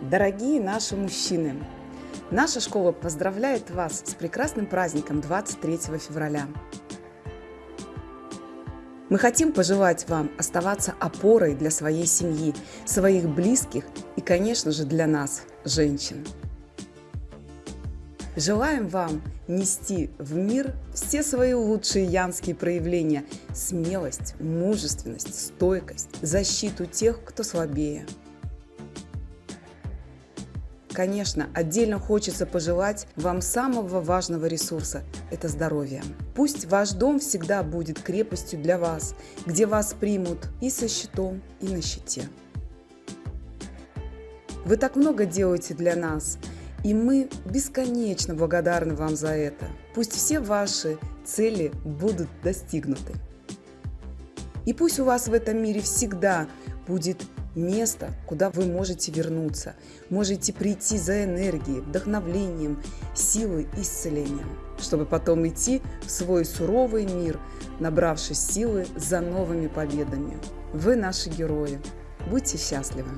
Дорогие наши мужчины, наша школа поздравляет вас с прекрасным праздником 23 февраля. Мы хотим пожелать вам оставаться опорой для своей семьи, своих близких и, конечно же, для нас, женщин. Желаем вам нести в мир все свои лучшие янские проявления – смелость, мужественность, стойкость, защиту тех, кто слабее. Конечно, отдельно хочется пожелать вам самого важного ресурса – это здоровье. Пусть ваш дом всегда будет крепостью для вас, где вас примут и со щитом, и на щите. Вы так много делаете для нас – и мы бесконечно благодарны вам за это. Пусть все ваши цели будут достигнуты. И пусть у вас в этом мире всегда будет место, куда вы можете вернуться, можете прийти за энергией, вдохновлением, силой, исцелением, чтобы потом идти в свой суровый мир, набравшись силы за новыми победами. Вы наши герои. Будьте счастливы!